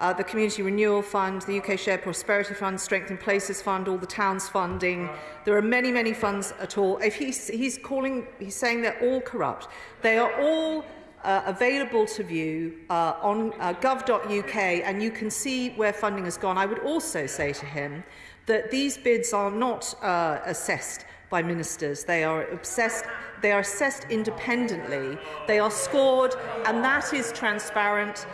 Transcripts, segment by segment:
uh, the Community Renewal Fund, the UK Shared Prosperity Fund, Strength in Places Fund, all the towns funding. There are many, many funds at all. If he's, he's calling, he's saying they're all corrupt. They are all uh, available to view uh, on uh, gov.uk and you can see where funding has gone. I would also say to him that these bids are not uh, assessed by ministers. They are obsessed they are assessed independently. They are scored and that is transparent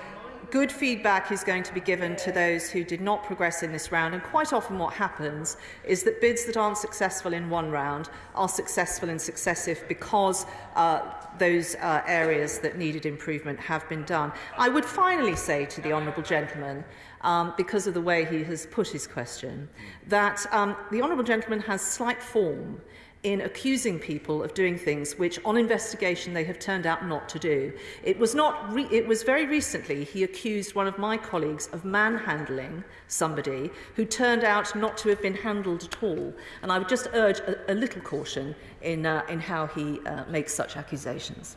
good feedback is going to be given to those who did not progress in this round, and quite often what happens is that bids that aren't successful in one round are successful in successive because uh, those uh, areas that needed improvement have been done. I would finally say to the Honourable Gentleman, um, because of the way he has put his question, that um, the Honourable Gentleman has slight form. in accusing people of doing things which, on investigation, they have turned out not to do. It was, not re it was very recently he accused one of my colleagues of manhandling somebody who turned out not to have been handled at all. And I would just urge a, a little caution in, uh, in how he uh, makes such accusations.